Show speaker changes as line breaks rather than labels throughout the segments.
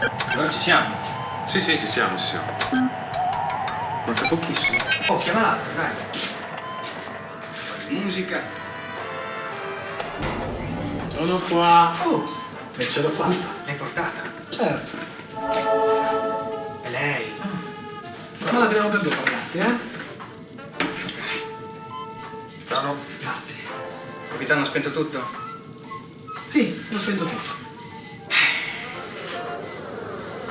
Allora ci siamo.
Sì, sì, ci siamo, ci siamo. Manca pochissimo.
Oh, chiama l'altro, dai. Musica.
Sono qua.
Oh,
E ce l'ho fatta.
l'hai portata.
Certo.
È lei.
Ma la teniamo per dopo, ragazzi, eh?
Piano.
Grazie.
Capitano ha spento tutto?
Sì, ho spento tutto.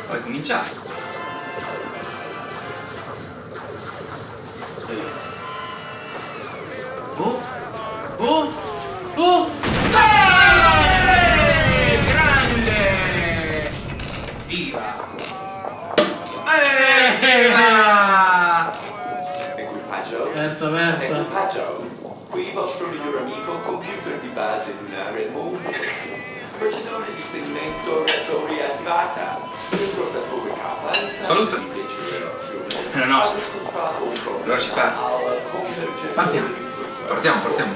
Poi cominciare. Oh, oh, oh! Sì! Grande! Viva! Viva!
Equipaggio.
Versa, versa.
Equipaggio. Qui vostro miglior amico, computer di base lunare mondo. Procedure di spegnimento reattori attivata. Dell'azione.
È la nostra.
Allora
si parte.
Partiamo.
Partiamo, partiamo.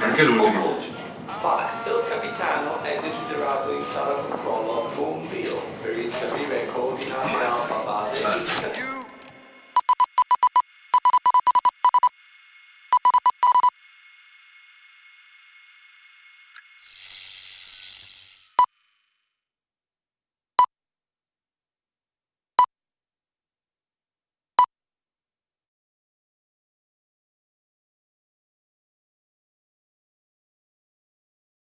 Anche l'ultimo.
Il capitano è desiderato in sala controllo